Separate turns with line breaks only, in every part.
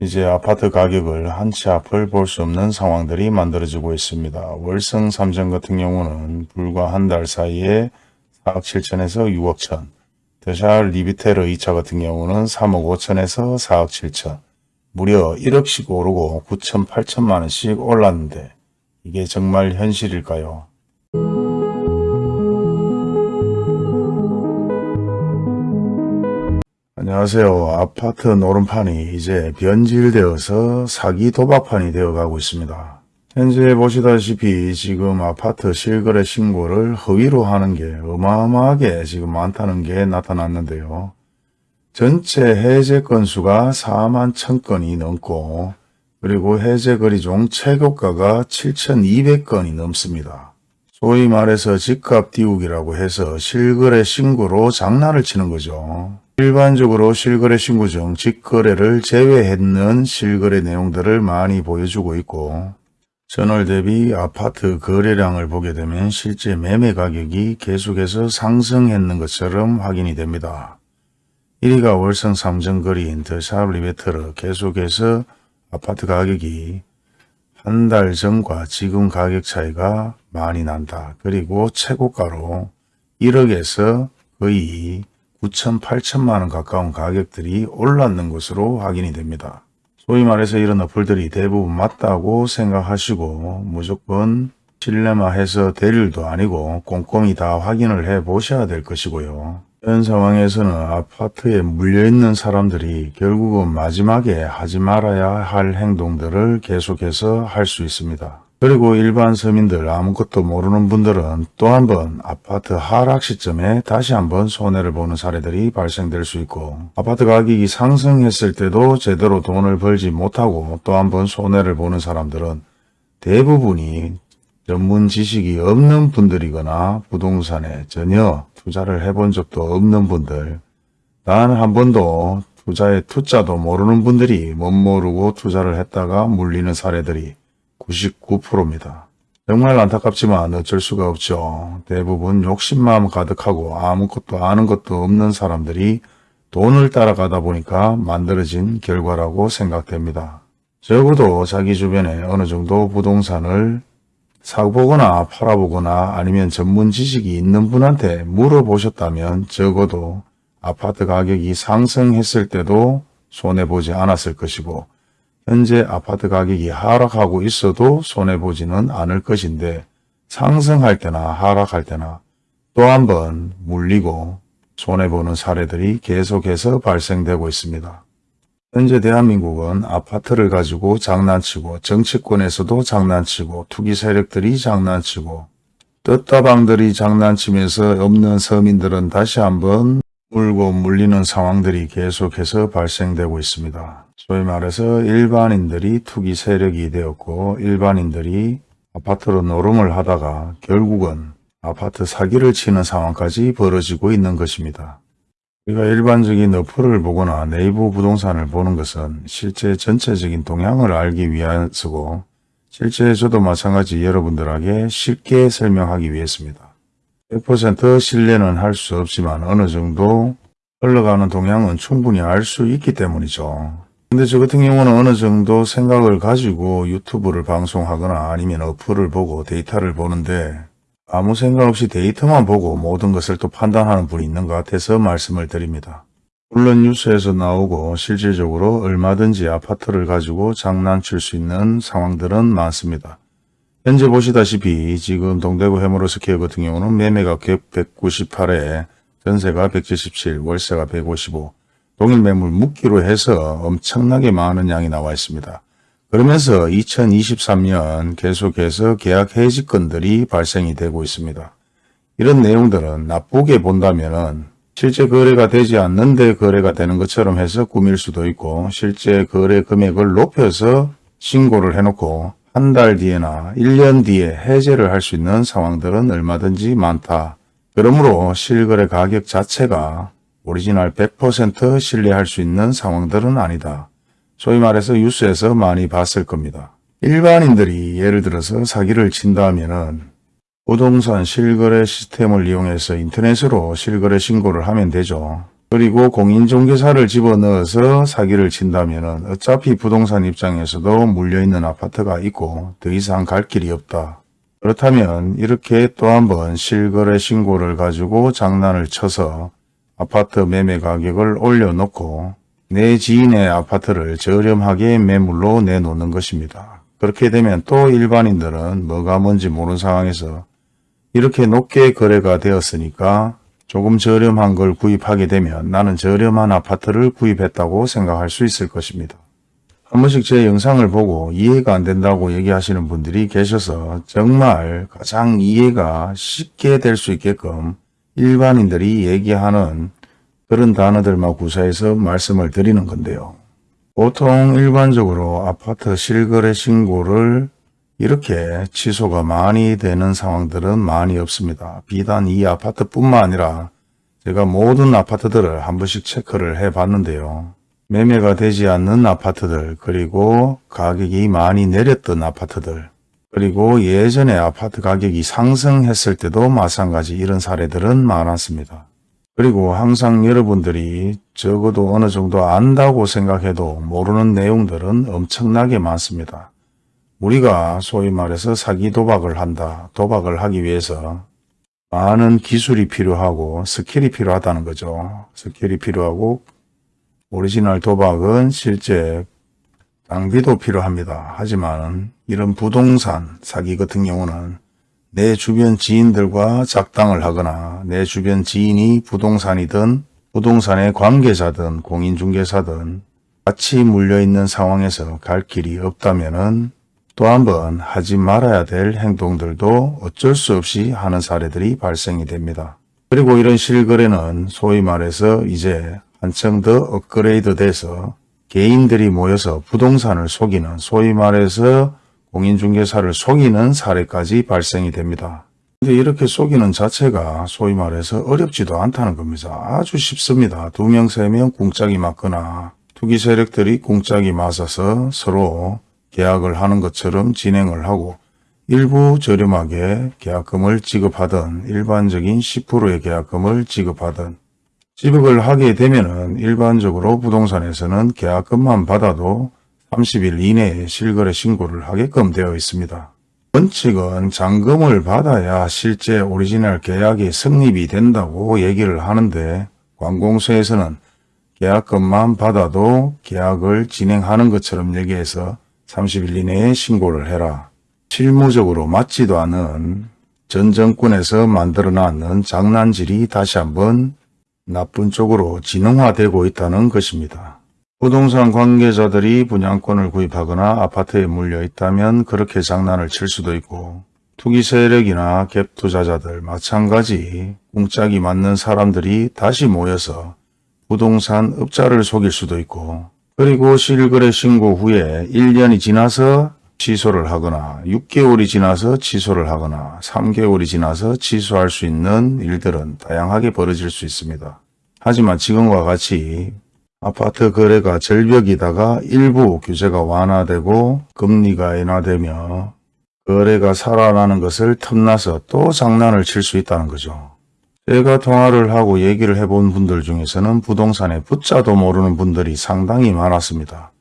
이제 아파트 가격을 한치 앞을 볼 수 없는 상황들이 만들어지고 있습니다. 월성 3정 같은 경우는 불과 한 달 사이에 4억 7천에서 6억 천, 더샤 리비테르 2차 같은 경우는 3억 5천에서 4억 7천, 무려 1억씩 오르고 9천 8천만 원씩 올랐는데 이게 정말 현실일까요? 안녕하세요. 아파트 노름판이 이제 변질되어서 사기 도박판이 되어가고 있습니다. 현재 보시다시피 지금 아파트 실거래 신고를 허위로 하는 게 어마어마하게 지금 많다는 게 나타났는데요. 전체 해제 건수가 4만 1000건이 넘고 그리고 해제 거리 중 최고가가 7200건이 넘습니다. 소위 말해서 집값 띄우기라고 해서 실거래 신고로 장난을 치는 거죠. 일반적으로 실거래 신고 중 직거래를 제외했는 실거래 내용들을 많이 보여주고 있고 전월 대비 아파트 거래량을 보게 되면 실제 매매 가격이 계속해서 상승했는 것처럼 확인이 됩니다. 1위가 월성 3정 거리인 더샵 리베트르 계속해서 아파트 가격이 한 달 전과 지금 가격 차이가 많이 난다. 그리고 최고가로 1억에서 거의 9천, 8천만 원 가까운 가격들이 올랐는 것으로 확인이 됩니다. 소위 말해서 이런 어플들이 대부분 맞다고 생각하시고 무조건 신뢰만 해서 될 일도 아니고 꼼꼼히 다 확인을 해 보셔야 될 것이고요. 현 상황에서는 아파트에 물려있는 사람들이 결국은 마지막에 하지 말아야 할 행동들을 계속해서 할 수 있습니다. 그리고 일반 서민들 아무것도 모르는 분들은 또 한 번 아파트 하락 시점에 다시 한번 손해를 보는 사례들이 발생될 수 있고 아파트 가격이 상승했을 때도 제대로 돈을 벌지 못하고 또 한 번 손해를 보는 사람들은 대부분이 전문 지식이 없는 분들이거나 부동산에 전혀 투자를 해본 적도 없는 분들 단 한 번도 투자의 투자도 모르는 분들이 못 모르고 투자를 했다가 물리는 사례들이 99%입니다. 정말 안타깝지만 어쩔 수가 없죠. 대부분 욕심마음 가득하고 아무것도 아는 것도 없는 사람들이 돈을 따라가다 보니까 만들어진 결과라고 생각됩니다. 적어도 자기 주변에 어느 정도 부동산을 사보거나 팔아보거나 아니면 전문 지식이 있는 분한테 물어보셨다면 적어도 아파트 가격이 상승했을 때도 손해보지 않았을 것이고 현재 아파트 가격이 하락하고 있어도 손해보지는 않을 것인데 상승할 때나 하락할 때나 또 한 번 물리고 손해보는 사례들이 계속해서 발생되고 있습니다. 현재 대한민국은 아파트를 가지고 장난치고 정치권에서도 장난치고 투기 세력들이 장난치고 떴다방들이 장난치면서 없는 서민들은 다시 한번 물고 물리는 상황들이 계속해서 발생되고 있습니다. 소위 말해서 일반인들이 투기 세력이 되었고 일반인들이 아파트로 노름을 하다가 결국은 아파트 사기를 치는 상황까지 벌어지고 있는 것입니다. 우리가 일반적인 어플을 보거나 네이버 부동산을 보는 것은 실제 전체적인 동향을 알기 위해서고 실제 저도 마찬가지 여러분들에게 쉽게 설명하기 위해서입니다. 100% 신뢰는 할 수 없지만 어느 정도 흘러가는 동향은 충분히 알 수 있기 때문이죠. 근데 저 같은 경우는 어느 정도 생각을 가지고 유튜브를 방송하거나 아니면 어플을 보고 데이터를 보는데 아무 생각 없이 데이터만 보고 모든 것을 또 판단하는 분이 있는 것 같아서 말씀을 드립니다. 물론 뉴스에서 나오고 실질적으로 얼마든지 아파트를 가지고 장난칠 수 있는 상황들은 많습니다. 현재 보시다시피 지금 동대구 해머로스케어 같은 경우는 매매가 198에 전세가 177, 월세가 155, 동일 매물 묶기로 해서 엄청나게 많은 양이 나와 있습니다. 그러면서 2023년 계속해서 계약 해지 건들이 발생이 되고 있습니다. 이런 내용들은 나쁘게 본다면 실제 거래가 되지 않는데 거래가 되는 것처럼 해서 꾸밀 수도 있고 실제 거래 금액을 높여서 신고를 해놓고 한 달 뒤에나 1년 뒤에 해제를 할 수 있는 상황들은 얼마든지 많다. 그러므로 실거래 가격 자체가 오리지널 100% 신뢰할 수 있는 상황들은 아니다. 소위 말해서 뉴스에서 많이 봤을 겁니다. 일반인들이 예를 들어서 사기를 친다면 부동산 실거래 시스템을 이용해서 인터넷으로 실거래 신고를 하면 되죠. 그리고 공인중개사를 집어넣어서 사기를 친다면 어차피 부동산 입장에서도 물려있는 아파트가 있고 더 이상 갈 길이 없다. 그렇다면 이렇게 또 한 번 실거래 신고를 가지고 장난을 쳐서 아파트 매매 가격을 올려놓고 내 지인의 아파트를 저렴하게 매물로 내놓는 것입니다. 그렇게 되면 또 일반인들은 뭐가 뭔지 모르는 상황에서 이렇게 높게 거래가 되었으니까 조금 저렴한 걸 구입하게 되면 나는 저렴한 아파트를 구입했다고 생각할 수 있을 것입니다. 한 번씩 제 영상을 보고 이해가 안 된다고 얘기하시는 분들이 계셔서 정말 가장 이해가 쉽게 될 수 있게끔 일반인들이 얘기하는 그런 단어들만 구사해서 말씀을 드리는 건데요. 보통 일반적으로 아파트 실거래 신고를 이렇게 취소가 많이 되는 상황들은 많이 없습니다. 비단 이 아파트뿐만 아니라 제가 모든 아파트들을 한 번씩 체크를 해 봤는데요. 매매가 되지 않는 아파트들 그리고 가격이 많이 내렸던 아파트들 그리고 예전에 아파트 가격이 상승했을 때도 마찬가지 이런 사례들은 많았습니다. 그리고 항상 여러분들이 적어도 어느 정도 안다고 생각해도 모르는 내용들은 엄청나게 많습니다. 우리가 소위 말해서 사기 도박을 한다. 도박을 하기 위해서 많은 기술이 필요하고 skill이 필요하다는 거죠. skill이 필요하고 오리지널 도박은 실제 장비도 필요합니다. 하지만 이런 부동산 사기 같은 경우는 내 주변 지인들과 작당을 하거나 내 주변 지인이 부동산이든 부동산의 관계자든 공인중개사든 같이 물려있는 상황에서 갈 길이 없다면 또 한 번 하지 말아야 될 행동들도 어쩔 수 없이 하는 사례들이 발생이 됩니다. 그리고 이런 실거래는 소위 말해서 이제 한층 더 업그레이드 돼서 개인들이 모여서 부동산을 속이는 소위 말해서 공인중개사를 속이는 사례까지 발생이 됩니다. 근데 이렇게 속이는 자체가 소위 말해서 어렵지도 않다는 겁니다. 아주 쉽습니다. 두 명, 세명 궁짝이 맞거나 투기 세력들이 궁짝이 맞아서 서로 계약을 하는 것처럼 진행을 하고 일부 저렴하게 계약금을 지급하던 일반적인 10%의 계약금을 지급하던 지급을 하게 되면 은 일반적으로 부동산에서는 계약금만 받아도 30일 이내에 실거래 신고를 하게끔 되어 있습니다. 원칙은 잔금을 받아야 실제 오리지널 계약이 성립이 된다고 얘기를 하는데 관공서에서는 계약금만 받아도 계약을 진행하는 것처럼 얘기해서 30일 이내에 신고를 해라. 실무적으로 맞지도 않은 전 정권에서 만들어 놨는 장난질이 다시 한번 나쁜 쪽으로 진흥화되고 있다는 것입니다. 부동산 관계자들이 분양권을 구입하거나 아파트에 물려 있다면 그렇게 장난을 칠 수도 있고 투기 세력이나 갭 투자자들 마찬가지 공짝이 맞는 사람들이 다시 모여서 부동산 업자를 속일 수도 있고 그리고 실거래 신고 후에 1년이 지나서 취소를 하거나 6개월이 지나서 취소를 하거나 3개월이 지나서 취소할 수 있는 일들은 다양하게 벌어질 수 있습니다. 하지만 지금과 같이 아파트 거래가 절벽이다가 일부 규제가 완화되고 금리가 인하되며 거래가 살아나는 것을 틈나서 또 장난을 칠 수 있다는 거죠. 제가 통화를 하고 얘기를 해본 분들 중에서는 부동산에 붙자도 모르는 분들이 상당히 많았습니다.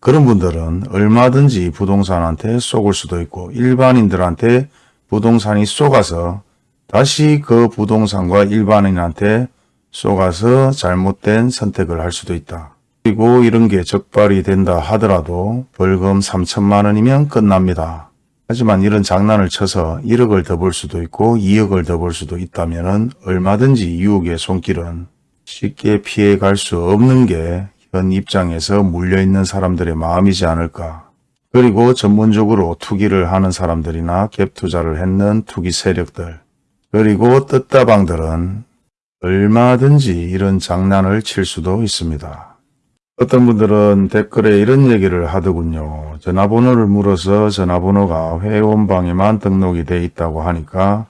그런 분들은 얼마든지 부동산한테 쏘을 수도 있고 일반인들한테 부동산이 쏘가서 다시 그 부동산과 일반인한테 쏘가서 잘못된 선택을 할 수도 있다. 그리고 이런 게 적발이 된다 하더라도 벌금 3천만 원이면 끝납니다. 하지만 이런 장난을 쳐서 1억을 더 벌 수도 있고 2억을 더 벌 수도 있다면 얼마든지 유혹의 손길은 쉽게 피해갈 수 없는 게 현 입장에서 물려있는 사람들의 마음이지 않을까. 그리고 전문적으로 투기를 하는 사람들이나 갭 투자를 했는 투기 세력들 그리고 뜻다방들은 얼마든지 이런 장난을 칠 수도 있습니다. 어떤 분들은 댓글에 이런 얘기를 하더군요. 전화번호를 물어서 전화번호가 회원방에만 등록이 돼 있다고 하니까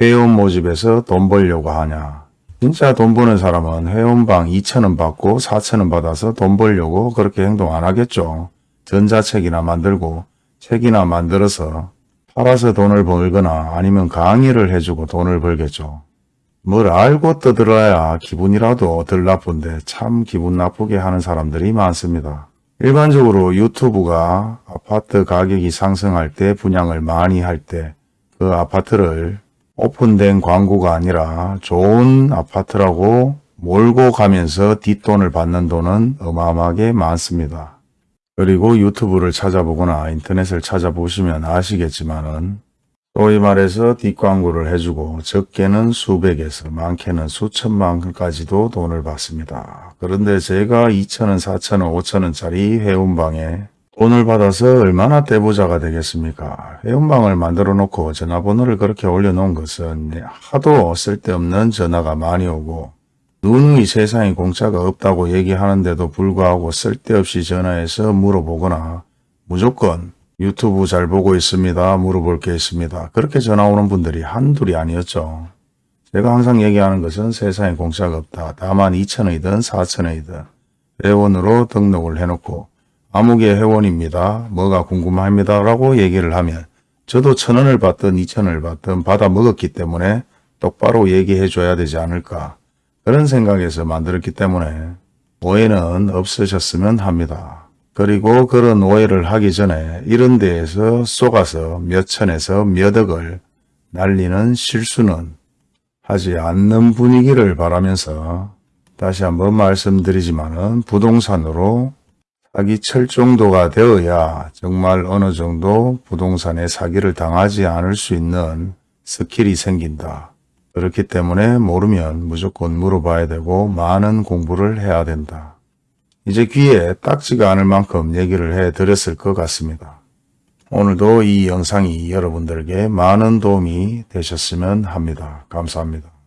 회원 모집에서 돈 벌려고 하냐. 진짜 돈 버는 사람은 회원방 2천원 받고 4천원 받아서 돈 벌려고 그렇게 행동 안 하겠죠. 전자책이나 만들고 책이나 만들어서 팔아서 돈을 벌거나 아니면 강의를 해주고 돈을 벌겠죠. 뭘 알고 떠들어야 기분이라도 덜 나쁜데 참 기분 나쁘게 하는 사람들이 많습니다. 일반적으로 유튜브가 아파트 가격이 상승할 때 분양을 많이 할 때 그 아파트를 오픈된 광고가 아니라 좋은 아파트라고 몰고 가면서 뒷돈을 받는 돈은 어마어마하게 많습니다. 그리고 유튜브를 찾아보거나 인터넷을 찾아보시면 아시겠지만 은 소위 말해서 뒷광고를 해주고 적게는 수백에서 많게는 수천만까지도 돈을 받습니다. 그런데 제가 2천원, 4천원, 5천원짜리 회원방에 돈을 받아서 얼마나 떼부자가 되겠습니까? 회원방을 만들어 놓고 전화번호를 그렇게 올려놓은 것은 하도 쓸데없는 전화가 많이 오고 누누이 세상에 공짜가 없다고 얘기하는데도 불구하고 쓸데없이 전화해서 물어보거나 무조건 유튜브 잘 보고 있습니다. 물어볼 게 있습니다. 그렇게 전화 오는 분들이 한둘이 아니었죠. 제가 항상 얘기하는 것은 세상에 공짜가 없다. 다만 2천원이든 4천원이든 회원으로 등록을 해놓고 아무개 회원입니다. 뭐가 궁금합니다. 라고 얘기를 하면 저도 천원을 받든 2천원을 받든 받아 먹었기 때문에 똑바로 얘기해 줘야 되지 않을까. 그런 생각에서 만들었기 때문에 오해는 없으셨으면 합니다. 그리고 그런 오해를 하기 전에 이런 데에서 쏘가서 몇 천에서 몇 억을 날리는 실수는 하지 않는 분위기를 바라면서 다시 한번 말씀드리지만은 부동산으로 사기칠 정도가 되어야 정말 어느 정도 부동산에 사기를 당하지 않을 수 있는 skill이 생긴다. 그렇기 때문에 모르면 무조건 물어봐야 되고 많은 공부를 해야 된다. 이제 귀에 딱지가 앉을 만큼 얘기를 해 드렸을 것 같습니다. 오늘도 이 영상이 여러분들에게 많은 도움이 되셨으면 합니다. 감사합니다.